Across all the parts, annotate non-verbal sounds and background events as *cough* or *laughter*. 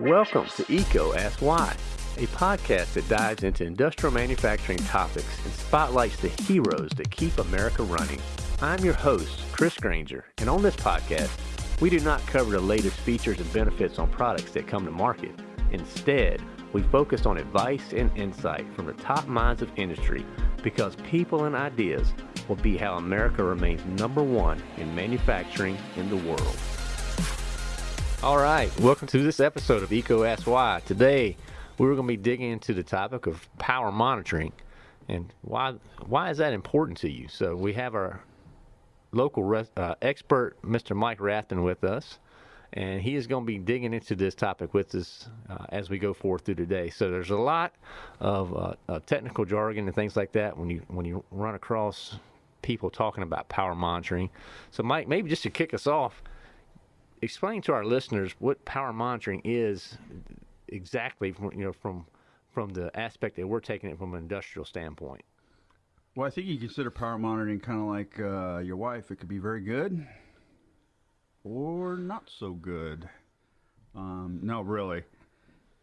Welcome to EECO Ask Why, a podcast that dives into industrial manufacturing topics and spotlights the heroes that keep America running. I'm your host, Chris Grainger, and on this podcast, we do not cover the latest features and benefits on products that come to market. Instead, we focus on advice and insight from the top minds of industry because people and ideas will be how America remains number one in manufacturing in the world. All right, welcome to this episode of Ask Why. Today, we're going to be digging into the topic of power monitoring and why why is that important to you. So we have our local res, uh, expert, Mr. Mike Rafton, with us, and he is going to be digging into this topic with us uh, as we go forward through today. So there's a lot of uh, uh technical jargon and things like that when you when you run across people talking about power monitoring. So Mike, maybe just to kick us off explain to our listeners what power monitoring is exactly from you know from from the aspect that we're taking it from an industrial standpoint. Well, I think you consider power monitoring kind of like uh, your wife. It could be very good or not so good. Um, no, really.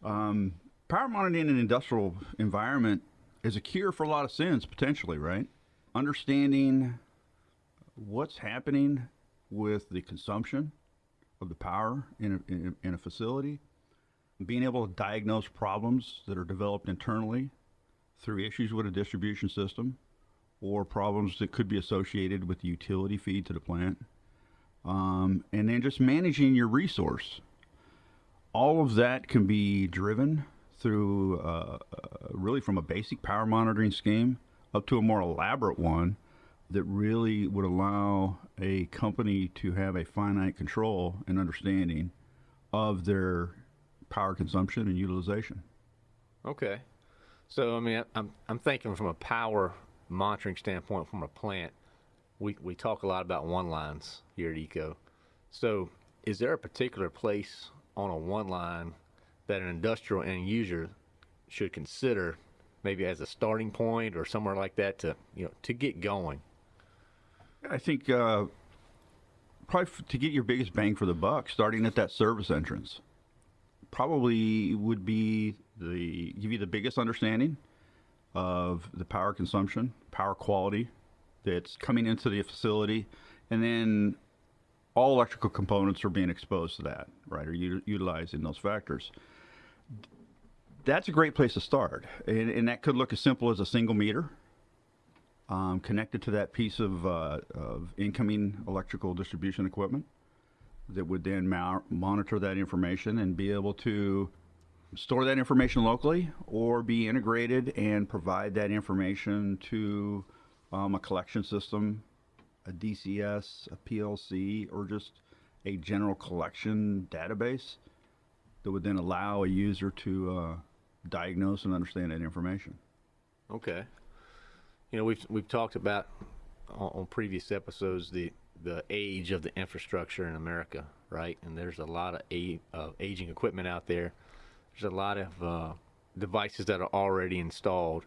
Um, power monitoring in an industrial environment is a cure for a lot of sins, potentially, right? Understanding what's happening with the consumption of the power in a, in, a facility, being able to diagnose problems that are developed internally through issues with a distribution system or problems that could be associated with the utility feed to the plant, um, and then just managing your resource. All of that can be driven through uh, uh, really from a basic power monitoring scheme up to a more elaborate one that really would allow a company to have a finite control and understanding of their power consumption and utilization. Okay. So I mean, I'm I'm thinking from a power monitoring standpoint from a plant. We we talk a lot about one lines here at EECO. So is there a particular place on a one line that an industrial end user should consider maybe as a starting point or somewhere like that to you know to get going? I think uh, probably to get your biggest bang for the buck, starting at that service entrance, probably would be the give you the biggest understanding of the power consumption, power quality that's coming into the facility, and then all electrical components are being exposed to that, right? Are u- utilizing those factors. That's a great place to start, and, and that could look as simple as a single meter um, connected to that piece of, uh, of incoming electrical distribution equipment that would then monitor that information and be able to store that information locally or be integrated and provide that information to um, a collection system, a DCS, a PLC, or just a general collection database that would then allow a user to uh, diagnose and understand that information. Okay you know, we've we've talked about on, on, previous episodes the the age of the infrastructure in America, right? And there's a lot of a, aging equipment out there. There's a lot of uh, devices that are already installed.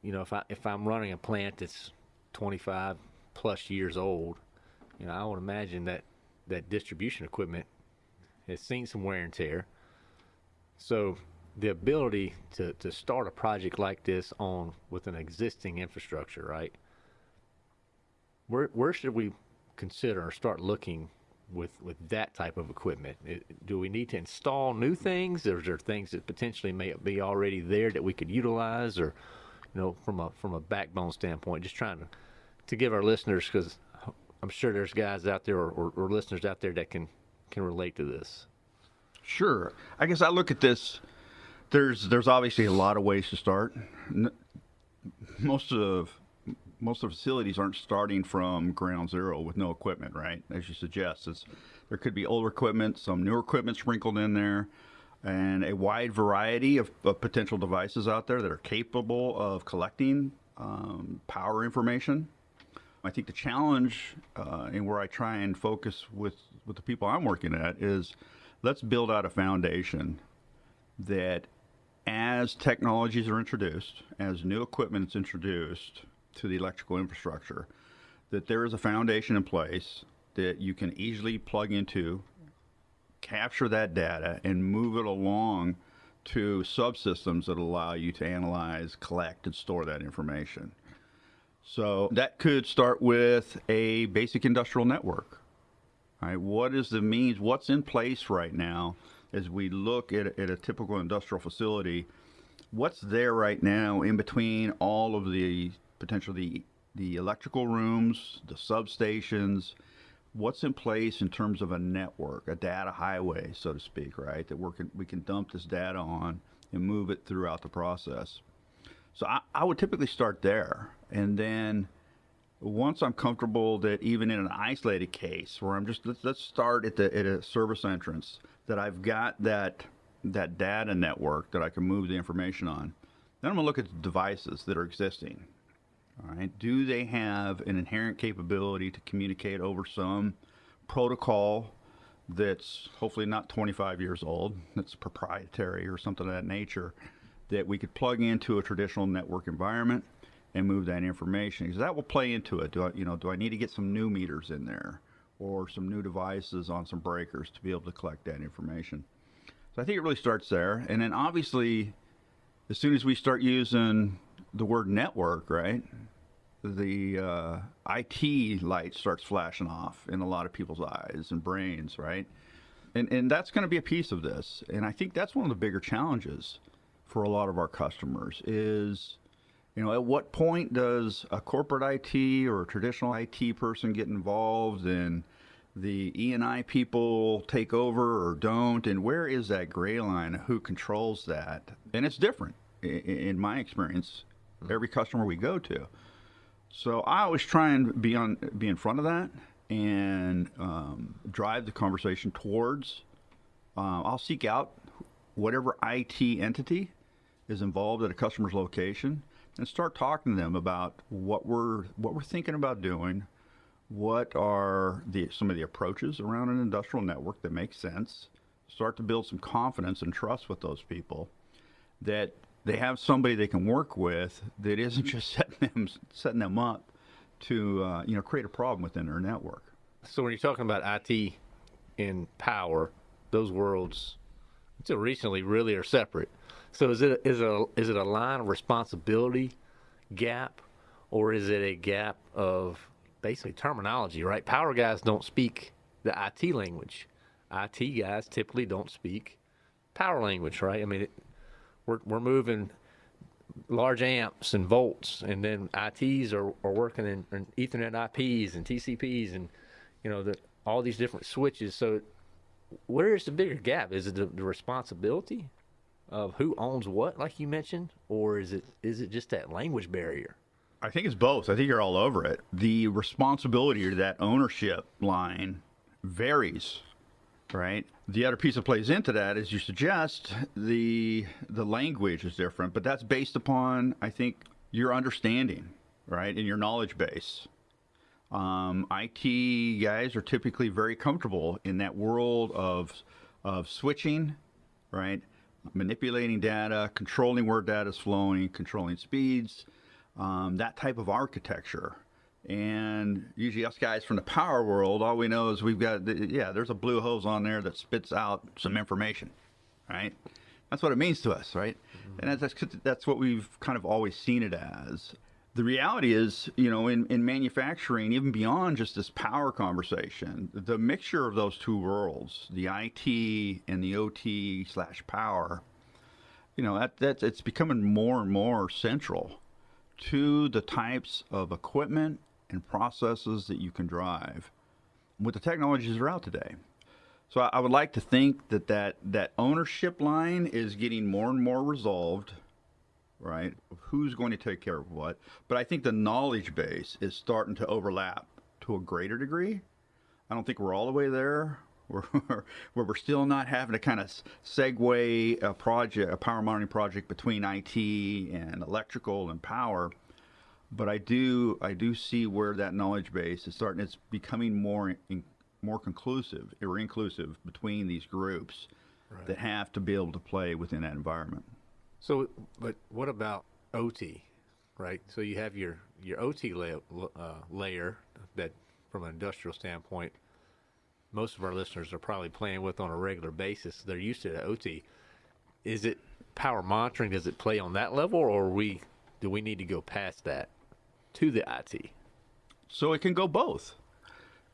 You know, if I if I'm running a plant that's 25 plus years old, you know, I would imagine that that distribution equipment has seen some wear and tear. So the ability to, to start a project like this on with an existing infrastructure, right? Where where should we consider or start looking with with that type of equipment? It, do we need to install new things, or is there things that potentially may be already there that we could utilize, or you know, from a from a backbone standpoint, just trying to to give our listeners because I'm sure there's guys out there or, or, or listeners out there that can can relate to this. Sure, I guess I look at this there's there's obviously a lot of ways to start. Most of most of the facilities aren't starting from ground zero with no equipment, right? As you suggest, it's, there could be older equipment, some newer equipment sprinkled in there, and a wide variety of, of potential devices out there that are capable of collecting um, power information. I think the challenge, uh, and where I try and focus with with the people I'm working at, is let's build out a foundation that as technologies are introduced, as new equipment is introduced to the electrical infrastructure, that there is a foundation in place that you can easily plug into, capture that data and move it along to subsystems that allow you to analyze, collect, and store that information. So that could start with a basic industrial network. Right? What is the means? What's in place right now as we look at, at a typical industrial facility? What's there right now in between all of the potentially the electrical rooms, the substations, what's in place in terms of a network, a data highway, so to speak, right? That we can, we can dump this data on and move it throughout the process. So I, I would typically start there. And then once I'm comfortable that even in an isolated case where I'm just, let's, let's start at, the, at a service entrance, that I've got that, that data network that I can move the information on. Then I'm going to look at the devices that are existing. All right. Do they have an inherent capability to communicate over some protocol that's hopefully not 25 years old, that's proprietary or something of that nature, that we could plug into a traditional network environment and move that information? Because that will play into it. Do I, you know, do I need to get some new meters in there or some new devices on some breakers to be able to collect that information? So I think it really starts there. And then obviously, as soon as we start using the word network, right? The uh, IT light starts flashing off in a lot of people's eyes and brains, right? And, and that's going to be a piece of this. And I think that's one of the bigger challenges for a lot of our customers is, you know, at what point does a corporate IT or a traditional IT person get involved and the E&I people take over or don't? And where is that gray line? Who controls that? And it's different in my experience every customer we go to. So I always try and be on be in front of that and um, drive the conversation towards. Uh, I'll seek out whatever IT entity is involved at a customer's location and start talking to them about what we're what we're thinking about doing. What are the some of the approaches around an industrial network that make sense? Start to build some confidence and trust with those people that they have somebody they can work with that isn't just *laughs* setting them setting them up to uh, you know create a problem within their network. So when you're talking about IT and power, those worlds until recently really are separate. So is it is a, is it a line of responsibility gap, or is it a gap of basically terminology? Right, power guys don't speak the IT language. IT guys typically don't speak power language, right? I mean, it, we're, we're moving large amps and volts, and then ITs are, are working in, in Ethernet IPs and TCPs and you know the, all these different switches. So where is the bigger gap? Is it the, the responsibility of who owns what, like you mentioned, or is it is it just that language barrier? I think it's both. I think you're all over it. The responsibility to that ownership line varies right? The other piece that plays into that, as you suggest, the the language is different, but that's based upon, I think, your understanding, right, and your knowledge base. Um, IT guys are typically very comfortable in that world of of switching, right, manipulating data, controlling where data is flowing, controlling speeds, um, that type of architecture. And usually, us guys from the power world, all we know is we've got, yeah, there's a blue hose on there that spits out some information, right? That's what it means to us, right? Mm-hmm. And that's, that's what we've kind of always seen it as. The reality is, you know, in, in manufacturing, even beyond just this power conversation, the mixture of those two worlds, the IT and the OT slash power, you know, that, that's, it's becoming more and more central to the types of equipment and processes that you can drive with the technologies that are out today. So I, would like to think that, that that ownership line is getting more and more resolved, right? Who's going to take care of what? But I think the knowledge base is starting to overlap to a greater degree. I don't think we're all the way there. *laughs* Where, where we're still not having to kind of segue a project, a power monitoring project between IT and electrical and power but I do I do see where that knowledge base is starting. It's becoming more in, more conclusive or inclusive between these groups right. that have to be able to play within that environment. So, but what about OT, right? So you have your your OT uh, layer that, from an industrial standpoint, most of our listeners are probably playing with on a regular basis. They're used to the OT. Is it power monitoring? Does it play on that level, or we do we need to go past that to the IT? So it can go both.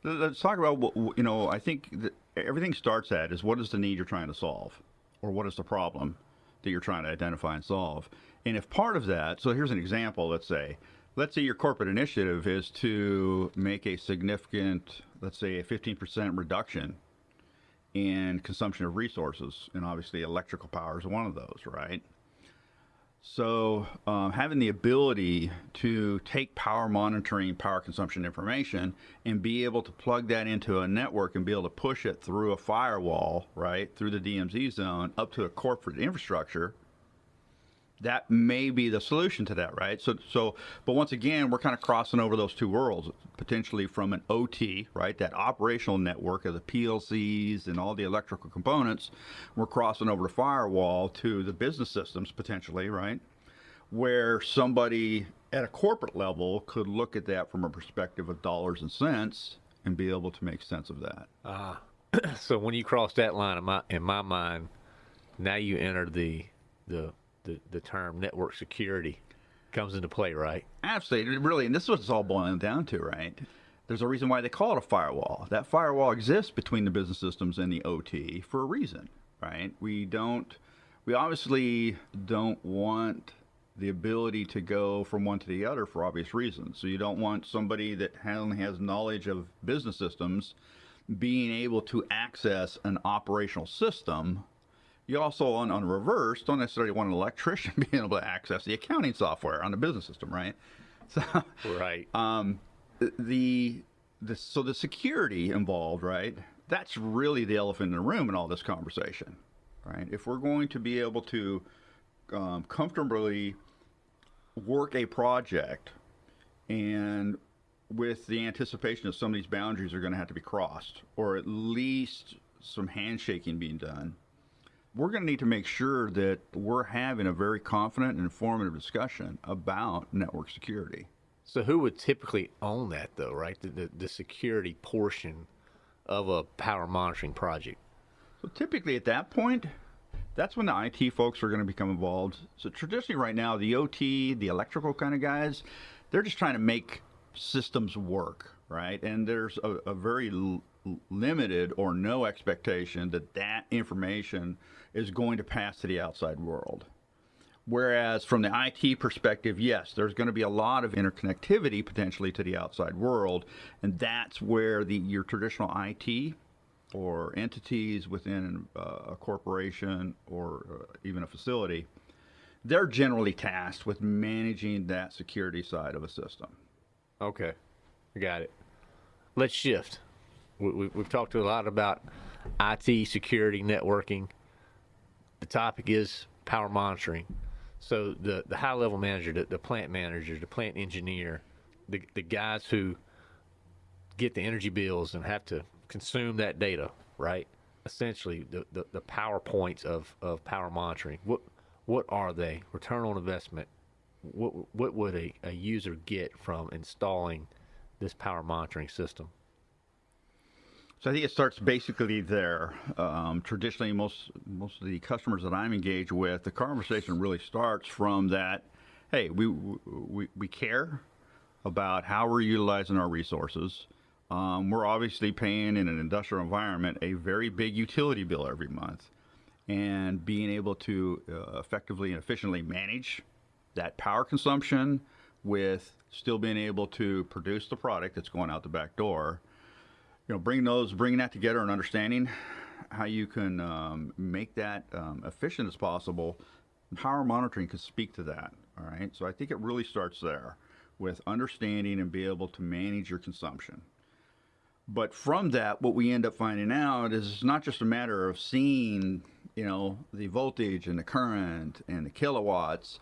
Let's talk about what you know. I think everything starts at is what is the need you're trying to solve, or what is the problem that you're trying to identify and solve. And if part of that, so here's an example. Let's say, let's say your corporate initiative is to make a significant, let's say, a 15% reduction in consumption of resources, and obviously electrical power is one of those, right? So, um, having the ability to take power monitoring, power consumption information, and be able to plug that into a network and be able to push it through a firewall, right, through the DMZ zone up to a corporate infrastructure, that may be the solution to that, right? So, so, but once again, we're kind of crossing over those two worlds, potentially from an OT, right, that operational network of the PLCs and all the electrical components. We're crossing over the firewall to the business systems, potentially, right, where somebody at a corporate level could look at that from a perspective of dollars and cents and be able to make sense of that. Ah, uh, *clears throat* so when you cross that line in my in my mind, now you enter the the the, the term network security comes into play, right? Absolutely, really, and this is what it's all boiling down to, right? There's a reason why they call it a firewall. That firewall exists between the business systems and the OT for a reason, right? We don't, we obviously don't want the ability to go from one to the other for obvious reasons. So you don't want somebody that only has knowledge of business systems being able to access an operational system you also, on, on reverse, don't necessarily want an electrician *laughs* being able to access the accounting software on the business system, right? *laughs* So, right. Um, the, the so the security involved, right? That's really the elephant in the room in all this conversation, right? If we're going to be able to um, comfortably work a project and with the anticipation that some of these boundaries are going to have to be crossed, or at least some handshaking being done, we're going to need to make sure that we're having a very confident and informative discussion about network security. So, who would typically own that, though, right? The, the, the security portion of a power monitoring project? So, typically at that point, that's when the IT folks are going to become involved. So, traditionally, right now, the OT, the electrical kind of guys, they're just trying to make systems work, right? And there's a, a very limited or no expectation that that information is going to pass to the outside world. Whereas from the IT perspective, yes, there's going to be a lot of interconnectivity potentially to the outside world, and that's where the your traditional IT or entities within uh, a corporation or uh, even a facility, they're generally tasked with managing that security side of a system. Okay, I got it. Let's shift. We, have talked a lot about IT security networking the topic is power monitoring. So the, the high level manager, the, the plant manager, the plant engineer, the, the guys who get the energy bills and have to consume that data, right? Essentially, the, the, the PowerPoints of, of power monitoring. What what are they? Return on investment. What what would a, a user get from installing this power monitoring system? So I think it starts basically there. Um, traditionally, most most of the customers that I'm engaged with, the conversation really starts from that. Hey, we we, we care about how we're utilizing our resources. Um, we're obviously paying in an industrial environment a very big utility bill every month, and being able to uh, effectively and efficiently manage that power consumption with still being able to produce the product that's going out the back door you know, bring those, bringing that together and understanding how you can um, make that um, efficient as possible. Power monitoring can speak to that. All right, so I think it really starts there with understanding and be able to manage your consumption. But from that, what we end up finding out is it's not just a matter of seeing, you know, the voltage and the current and the kilowatts.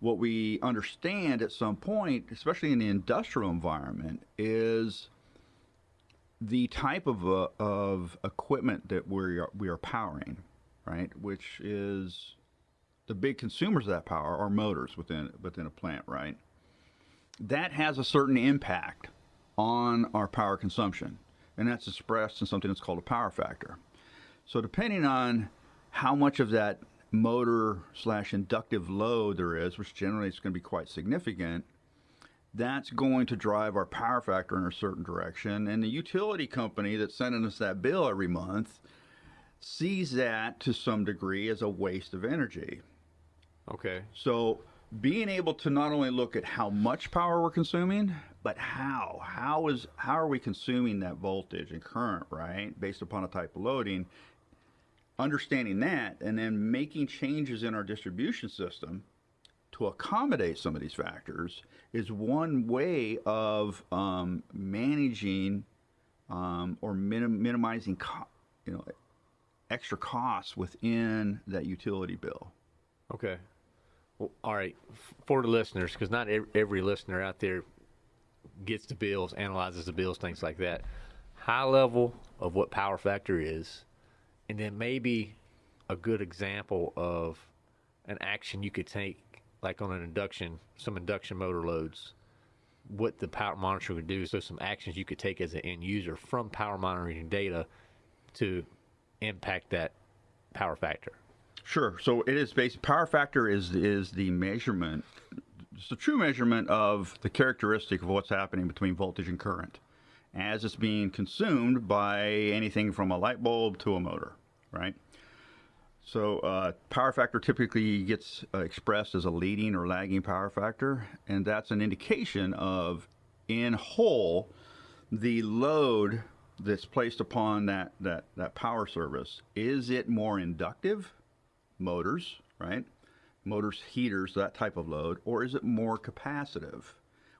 What we understand at some point, especially in the industrial environment, is the type of, uh, of equipment that we are, we are powering, right, which is the big consumers of that power are motors within within a plant, right? That has a certain impact on our power consumption. and that's expressed in something that's called a power factor. So depending on how much of that motor slash inductive load there is, which generally is going to be quite significant, that's going to drive our power factor in a certain direction. And the utility company that's sending us that bill every month sees that to some degree as a waste of energy. Okay. So being able to not only look at how much power we're consuming, but how how is how are we consuming that voltage and current, right? Based upon a type of loading. Understanding that and then making changes in our distribution system to accommodate some of these factors is one way of um, managing um, or minim- minimizing, co- you know, extra costs within that utility bill. Okay. Well, all right. For the listeners, because not every listener out there gets the bills, analyzes the bills, things like that. High level of what power factor is, and then maybe a good example of an action you could take, like on an induction, some induction motor loads. What the power monitor would do, so some actions you could take as an end user from power monitoring data to impact that power factor. Sure. So it is basic power factor is is the measurement, it's the true measurement of the characteristic of what's happening between voltage and current, as it's being consumed by anything from a light bulb to a motor, right? So uh, power factor typically gets uh, expressed as a leading or lagging power factor, and that's an indication of, in whole, the load that's placed upon that that that power service. Is it more inductive? motors, right? Motors, heaters, that type of load, or is it more capacitive,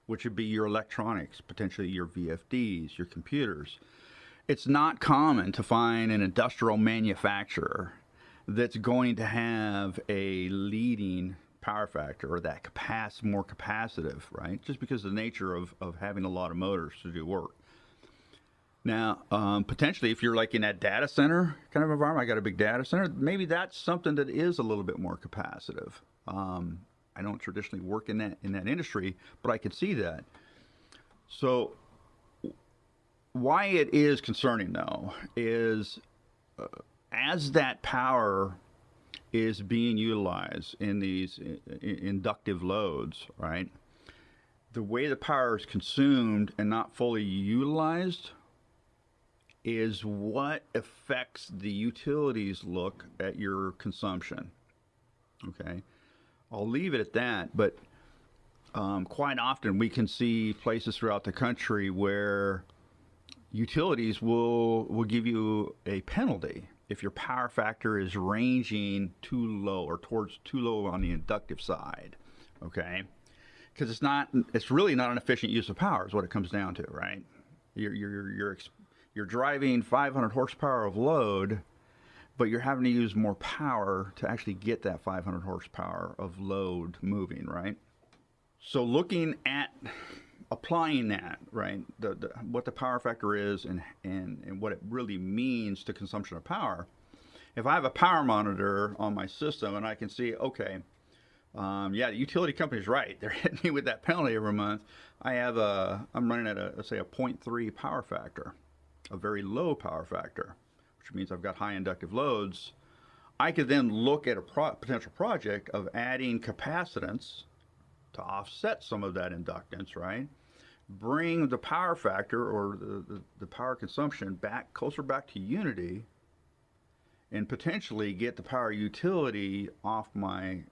which would be your electronics, potentially your VFDs, your computers? It's not common to find an industrial manufacturer that's going to have a leading power factor or that capac- more capacitive, right? Just because of the nature of, of having a lot of motors to do work. Now, um, potentially, if you're like in that data center kind of environment, I got a big data center, maybe that's something that is a little bit more capacitive. Um, I don't traditionally work in that in that industry, but I can see that. So, why it is concerning though is uh, as that power is being utilized in these inductive loads, right? The way the power is consumed and not fully utilized is what affects the utilities look at your consumption. Okay, I'll leave it at that. But um, quite often we can see places throughout the country where utilities will will give you a penalty if your power factor is ranging too low or towards too low on the inductive side. Okay, because it's not it's really not an efficient use of power is what it comes down to, right? You're you're you're you're driving 500 horsepower of load, but you're having to use more power to actually get that 500 horsepower of load moving, right? So looking at applying that, right, the, the, what the power factor is and, and, and what it really means to consumption of power. If I have a power monitor on my system and I can see, okay, um, yeah, the utility company's right. *laughs* They're hitting me with that penalty every month. I have a, I'm running at a, say a 0.3 power factor, a very low power factor, which means I've got high inductive loads. I could then look at a pro- potential project of adding capacitance to offset some of that inductance, right? Bring the power factor or the, the, the power consumption back closer back to unity and potentially get the power utility off my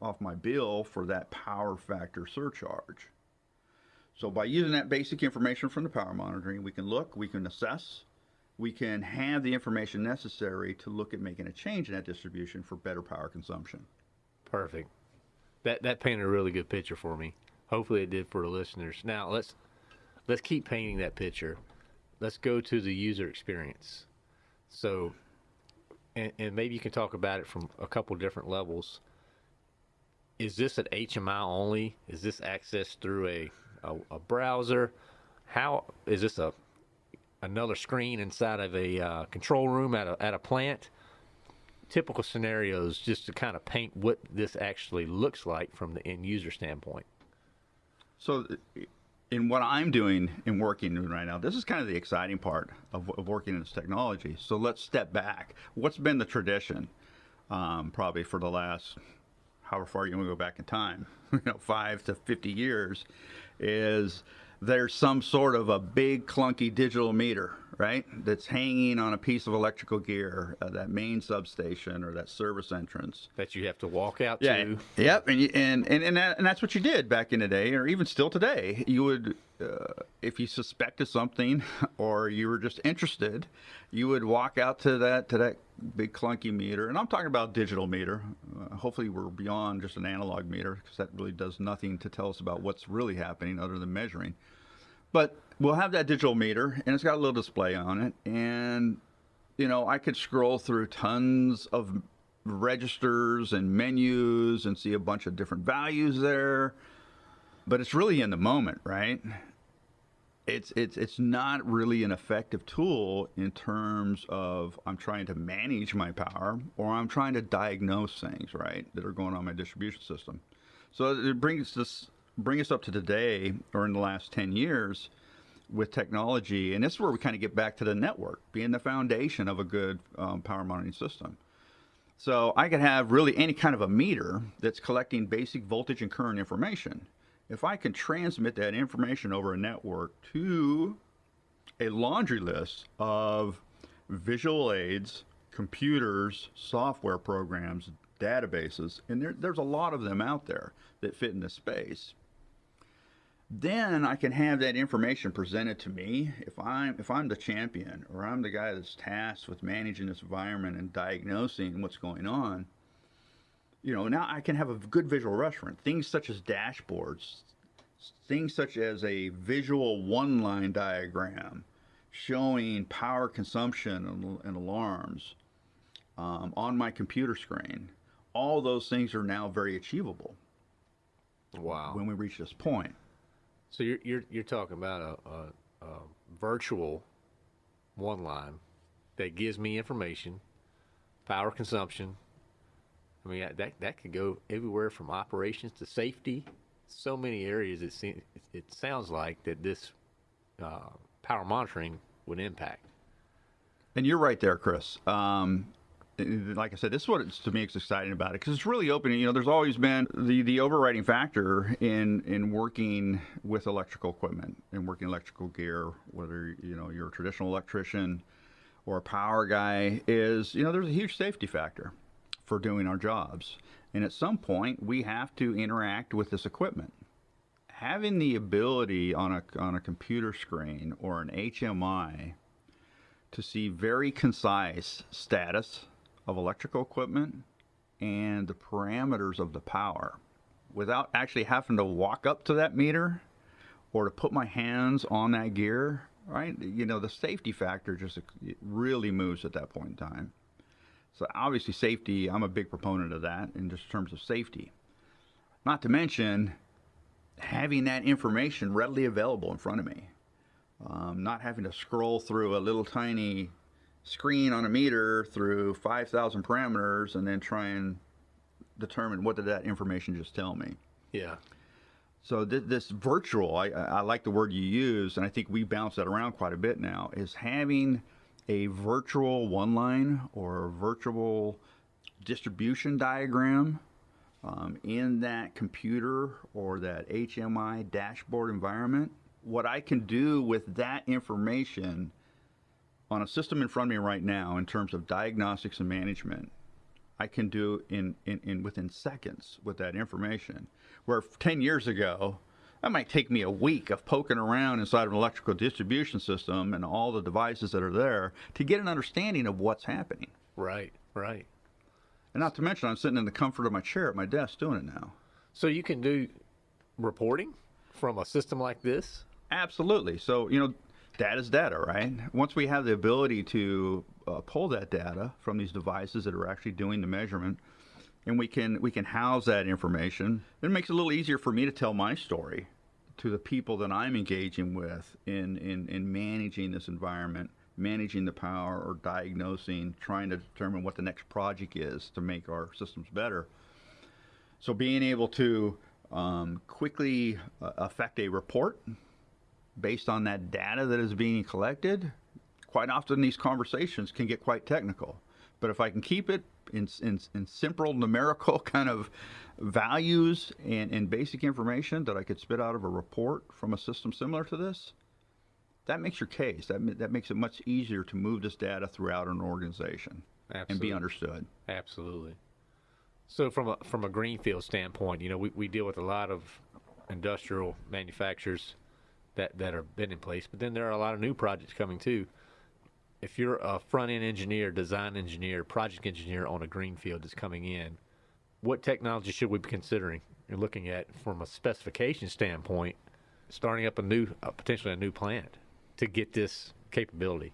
off my bill for that power factor surcharge. So by using that basic information from the power monitoring, we can look, we can assess, we can have the information necessary to look at making a change in that distribution for better power consumption. Perfect. That that painted a really good picture for me. Hopefully it did for the listeners. Now let's let's keep painting that picture. Let's go to the user experience. So and, and maybe you can talk about it from a couple different levels. Is this an HMI only? Is this accessed through a, a, a browser? How is this a another screen inside of a uh, control room at a, at a plant? typical scenarios just to kind of paint what this actually looks like from the end user standpoint. So in what I'm doing and working in right now, this is kind of the exciting part of, of working in this technology. So let's step back. What's been the tradition, um, probably for the last, however far you want to go back in time, *laughs* you know, five to 50 years, is there's some sort of a big clunky digital meter, right? That's hanging on a piece of electrical gear, uh, that main substation or that service entrance. That you have to walk out Yeah. to. Yep. And, you, and, and, and, that, and that's what you did back in the day, or even still today. You would, uh, if you suspected something *laughs* or you were just interested, you would walk out to that, to that big clunky meter. And I'm talking about digital meter. Uh, hopefully we're beyond just an analog meter because that really does nothing to tell us about what's really happening other than measuring. But we'll have that digital meter, and it's got a little display on it, and you know I could scroll through tons of registers and menus and see a bunch of different values there. But it's really in the moment, right? It's it's it's not really an effective tool in terms of I'm trying to manage my power or I'm trying to diagnose things, right, that are going on my distribution system. So it brings this bring us up to today or in the last 10 years with technology and this is where we kind of get back to the network being the foundation of a good um, power monitoring system. So i could have really any kind of a meter that's collecting basic voltage and current information. If i can transmit that information over a network to a laundry list of visual aids computers software programs databases and there, there's a lot of them out there that fit in this space then I can have that information presented to me if I'm if I'm the champion or I'm the guy that's tasked with managing this environment and diagnosing what's going on. You know, now I can have a good visual reference. Things such as dashboards, things such as a visual one-line diagram showing power consumption and, and alarms um, on my computer screen. All those things are now very achievable Wow. when we reach this point. So you're you're you're talking about a, a, a virtual one line that gives me information, power consumption. I mean that that could go everywhere from operations to safety. So many areas it seems it sounds like that this uh, power monitoring would impact. And you're right there, Chris. Um, like I said, this is what to me is exciting about it because it's really opening. You know, there's always been the the overriding factor in in working with electrical equipment and working electrical gear, whether you know you're a traditional electrician or a power guy, is you know there's a huge safety factor for doing our jobs. And at some point, we have to interact with this equipment. Having the ability on a on a computer screen or an HMI to see very concise status of electrical equipment and the parameters of the power. Without actually having to walk up to that meter or to put my hands on that gear right you know the safety factor just really moves at that point in time. So obviously safety i'm a big proponent of that in just terms of safety. Not to mention having that information readily available in front of me. Um, not having to scroll through a little tiny screen on a meter through 5,000 parameters and then try and determine what did that information just tell me. Yeah. So th- this virtual, I, I like the word you use, and I think we bounce that around quite a bit now, is having a virtual one line or a virtual distribution diagram um, in that computer or that HMI dashboard environment. What I can do with that information on a system in front of me right now in terms of diagnostics and management, I can do in, in, in within seconds with that information. Where 10 years ago, that might take me a week of poking around inside of an electrical distribution system and all the devices that are there to get an understanding of what's happening. Right. Right. And not to mention, I'm sitting in the comfort of my chair at my desk doing it now. So you can do reporting from a system like this. Absolutely. So, you know, data's data, right? Once we have the ability to uh, pull that data from these devices that are actually doing the measurement, and we can we can house that information, it makes it a little easier for me to tell my story to the people that I'm engaging with in in, in managing this environment, managing the power or diagnosing, trying to determine what the next project is to make our systems better. So being able to um, quickly uh, affect a report based on that data that is being collected, quite often these conversations can get quite technical. But if I can keep it in, in, in simple numerical *laughs* kind of values and, and basic information that I could spit out of a report from a system similar to this, that makes your case. That, that makes it much easier to move this data throughout an organization Absolutely. and be understood. Absolutely. So from a from a greenfield standpoint, you know, we, we deal with a lot of industrial manufacturers that that have been in place, but then there are a lot of new projects coming too. If you're a front end engineer, design engineer, project engineer on a greenfield that's coming in, what technology should we be considering and looking at from a specification standpoint, starting up a new uh, potentially a new plant to get this capability?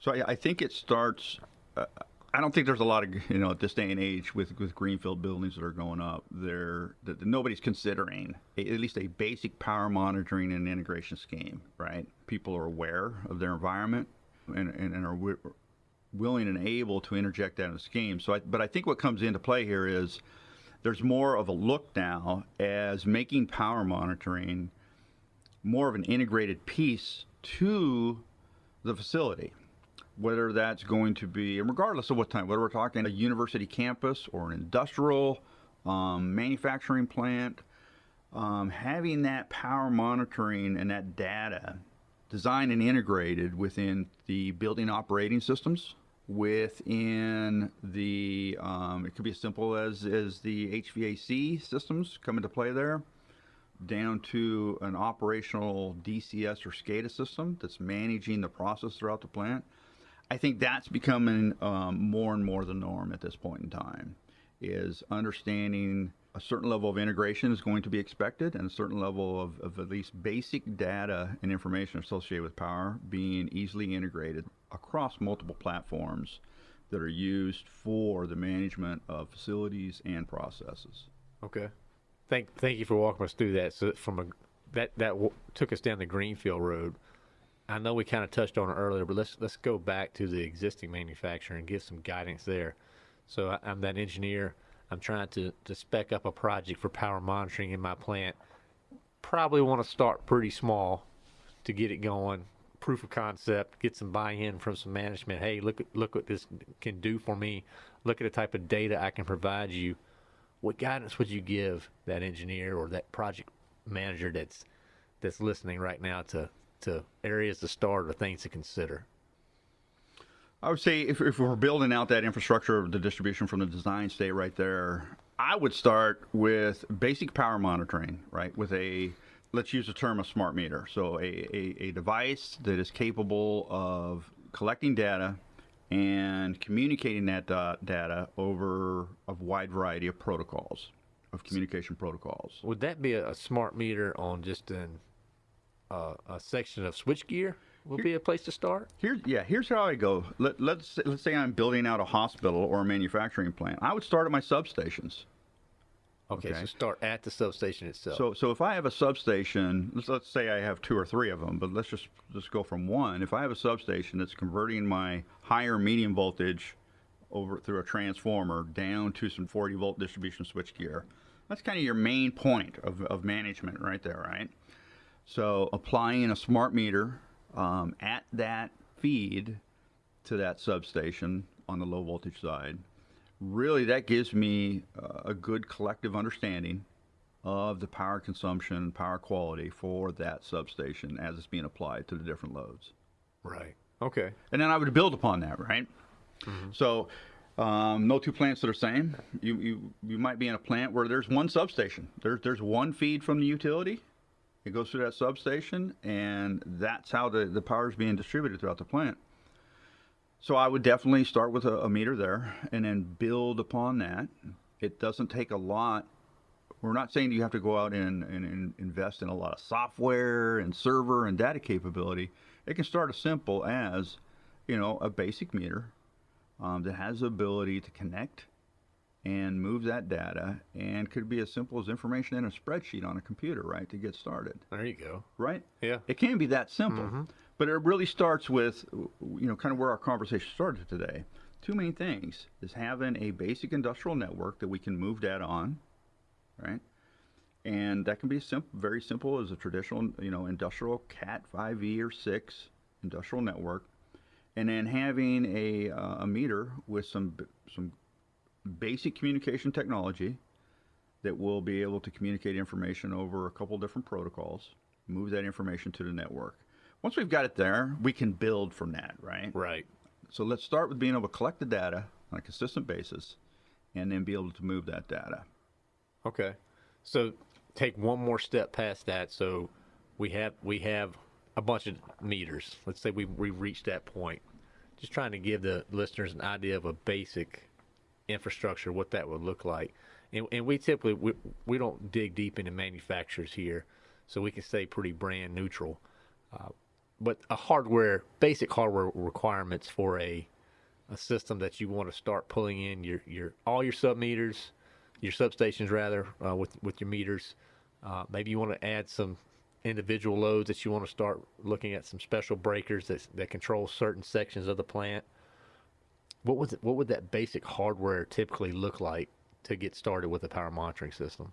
So I, I think it starts. Uh, I don't think there's a lot of you know at this day and age with with greenfield buildings that are going up. There that nobody's considering a, at least a basic power monitoring and integration scheme. Right? People are aware of their environment and and, and are wi- willing and able to interject that in the scheme. So, I, but I think what comes into play here is there's more of a look now as making power monitoring more of an integrated piece to the facility whether that's going to be, and regardless of what time, whether we're talking a university campus or an industrial um, manufacturing plant, um, having that power monitoring and that data designed and integrated within the building operating systems, within the, um, it could be as simple as, as the HVAC systems come into play there, down to an operational DCS or SCADA system that's managing the process throughout the plant. I think that's becoming um, more and more the norm at this point in time. Is understanding a certain level of integration is going to be expected, and a certain level of, of at least basic data and information associated with power being easily integrated across multiple platforms that are used for the management of facilities and processes. Okay. Thank thank you for walking us through that. So from a that that w- took us down the greenfield road. I know we kind of touched on it earlier, but let's let's go back to the existing manufacturer and give some guidance there. So I, I'm that engineer. I'm trying to to spec up a project for power monitoring in my plant. Probably want to start pretty small to get it going. Proof of concept, get some buy-in from some management. Hey, look look what this can do for me. Look at the type of data I can provide you what guidance would you give that engineer or that project manager that's that's listening right now to to areas to start or things to consider? I would say if, if we're building out that infrastructure of the distribution from the design state right there, I would start with basic power monitoring, right? With a, let's use the term a smart meter. So a, a, a device that is capable of collecting data and communicating that da- data over a wide variety of protocols, of communication protocols. Would that be a, a smart meter on just an uh, a section of switchgear? Would be a place to start. Here, yeah, here's how I go. Let, let's let's say I'm building out a hospital or a manufacturing plant. I would start at my substations. Okay, Okay. so start at the substation itself. So, so if I have a substation, let's, let's say I have two or three of them, but let's just just go from one. If I have a substation that's converting my higher medium voltage over through a transformer down to some 40 volt distribution switchgear, that's kind of your main point of, of management right there, right? So applying a smart meter um, at that feed to that substation on the low voltage side, really that gives me uh, a good collective understanding of the power consumption, power quality for that substation as it's being applied to the different loads. right. Okay. And then I would build upon that, right? So, um, no two plants that are the same. You, you you might be in a plant where there's one substation. There's there's one feed from the utility. It goes through that substation, and that's how the, the power is being distributed throughout the plant. So I would definitely start with a, a meter there, and then build upon that. It doesn't take a lot. We're not saying you have to go out and, and, and invest in a lot of software and server and data capability. It can start as simple as, you know, a basic meter um, that has the ability to connect and move that data, and could be as simple as information in a spreadsheet on a computer, right, to get started, There you go. right? Yeah. It can be that simple, but it really starts with, you know, kind of where our conversation started today. Two main things is having a basic industrial network that we can move data on, right? and that can be simple, very simple as a traditional, you know, industrial Cat 5e or 6 industrial network, and then having a, uh, a meter with some some basic communication technology that will be able to communicate information over a couple different protocols, move that information to the network. Once we've got it there, we can build from that, right? Right. So let's start with being able to collect the data on a consistent basis and then be able to move that data. Okay. So take one more step past that. So we have we have a bunch of meters. Let's say we we reached that point. Just trying to give the listeners an idea of a basic infrastructure, what that would look like. And, and we typically we, we don't dig deep into manufacturers here, so we can stay pretty brand neutral. Uh, but a hardware, basic hardware requirements for a a system that you want to start pulling in your your all your sub meters, your substations rather, uh, with with your meters. Uh, maybe you want to add some individual loads that you want to start looking at some special breakers that that control certain sections of the plant. What would what would that basic hardware typically look like to get started with a power monitoring system?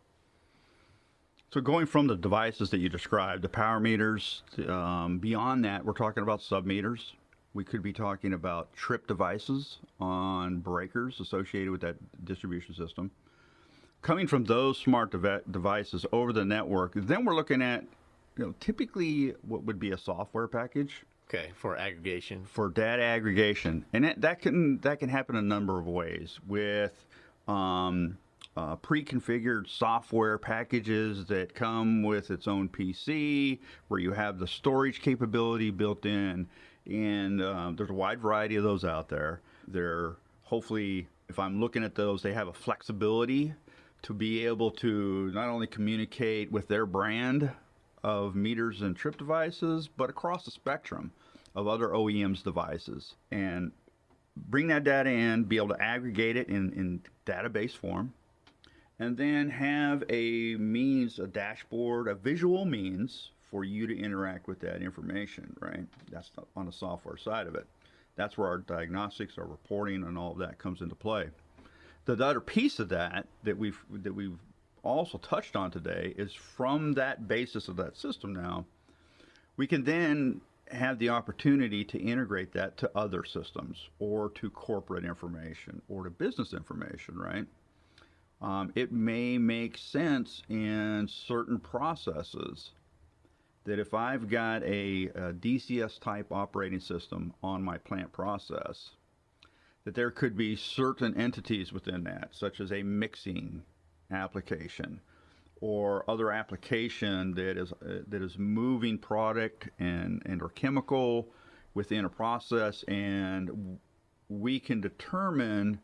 So going from the devices that you described, the power meters, um, beyond that, we're talking about sub meters. We could be talking about trip devices on breakers associated with that distribution system. Coming from those smart dev- devices over the network, then we're looking at, you know, typically what would be a software package Okay, for aggregation. for data aggregation, and that, that can that can happen a number of ways with um, uh, pre-configured software packages that come with its own PC, where you have the storage capability built in, and um, there's a wide variety of those out there. They're hopefully, if I'm looking at those, they have a flexibility to be able to not only communicate with their brand of meters and trip devices, but across the spectrum of other OEMs devices. And bring that data in, be able to aggregate it in, in database form, and then have a means, a dashboard, a visual means for you to interact with that information, right? That's on the software side of it. That's where our diagnostics, our reporting, and all of that comes into play. The other piece of that that we've that we've also touched on today is from that basis of that system now, we can then have the opportunity to integrate that to other systems or to corporate information or to business information, right? Um, it may make sense in certain processes that if I've got a, a DCS type operating system on my plant process, that there could be certain entities within that, such as a mixing application or other application that is uh, that is moving product and and or chemical within a process and we can determine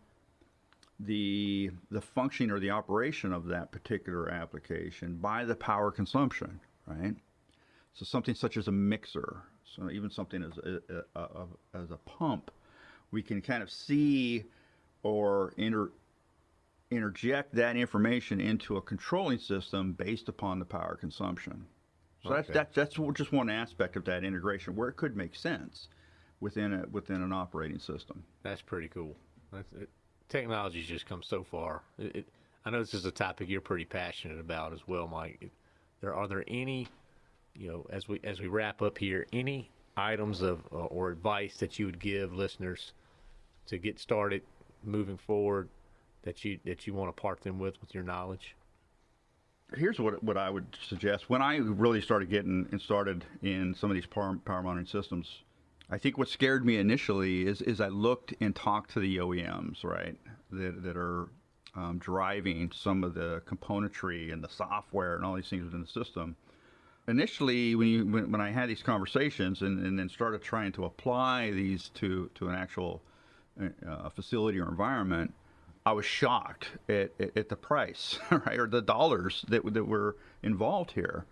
the the functioning or the operation of that particular application by the power consumption right? So something such as a mixer so even something as a, a, a as a pump we can kind of see or inter, interject that information into a controlling system based upon the power consumption. So Okay. that's, that's that's just one aspect of that integration where it could make sense within a, within an operating system. That's pretty cool. That's, it, technology's just come so far. It, it, I know this is a topic you're pretty passionate about as well, Mike. There are there any, you know, as we as we wrap up here, any items of uh, or advice that you would give listeners to get started moving forward that you that you want to part them with with your knowledge? Here's what what I would suggest. When I really started getting and started in some of these power, power monitoring systems, I think what scared me initially is is I looked and talked to the OEMs, right, that that are um, driving some of the componentry and the software and all these things within the system. Initially, when you when, when I had these conversations and, and then started trying to apply these to to an actual uh, facility or environment, I was shocked at, at, at the price, *laughs* right, or the dollars that that were involved here.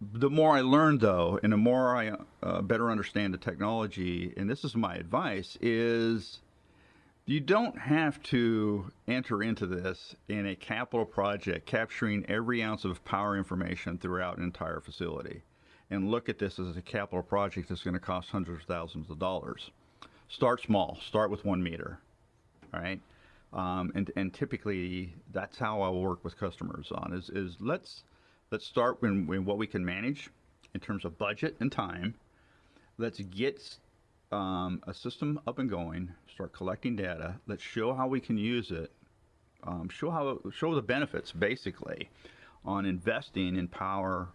The more I learned, though, and the more I uh, better understand the technology, and this is my advice, is you don't have to enter into this in a capital project capturing every ounce of power information throughout an entire facility and look at this as a capital project that's going to cost hundreds of thousands of dollars. Start small, start with one meter, all right? Um, and, and typically that's how I'll work with customers on is, is let's let's start in, in what we can manage in terms of budget and time. Let's get um, a system up and going. Start collecting data. Let's show how we can use it. Um, show how show the benefits basically on investing in power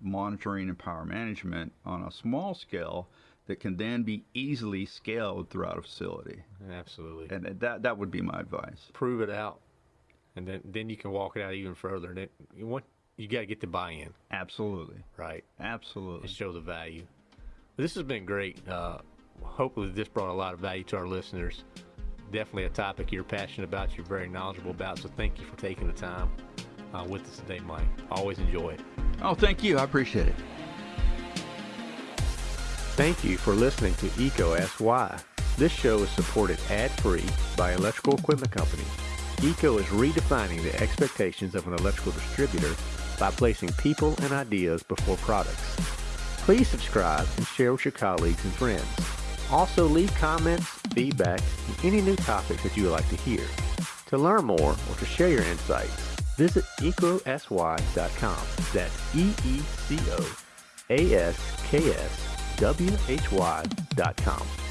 monitoring and power management on a small scale that can then be easily scaled throughout a facility. Absolutely. And that that would be my advice. Prove it out, and then then you can walk it out even further. And then you want you got to get the buy-in, Absolutely. right? Absolutely. and show the value. This has been great. Uh, hopefully, this brought a lot of value to our listeners. Definitely a topic you're passionate about, you're very knowledgeable about. So, thank you for taking the time uh, with us today, Mike. Always enjoy it. Oh, thank you. I appreciate it. Thank you for listening to EECO Ask Why. This show is supported ad-free by Electrical Equipment Company. EECO is redefining the expectations of an electrical distributor by placing people and ideas before products. Please subscribe and share with your colleagues and friends. Also leave comments, feedback, and any new topics that you would like to hear. To learn more or to share your insights, visit eecoaskswhy.com. That's E-E-C-O A-S-K-S W-H-Y dot com.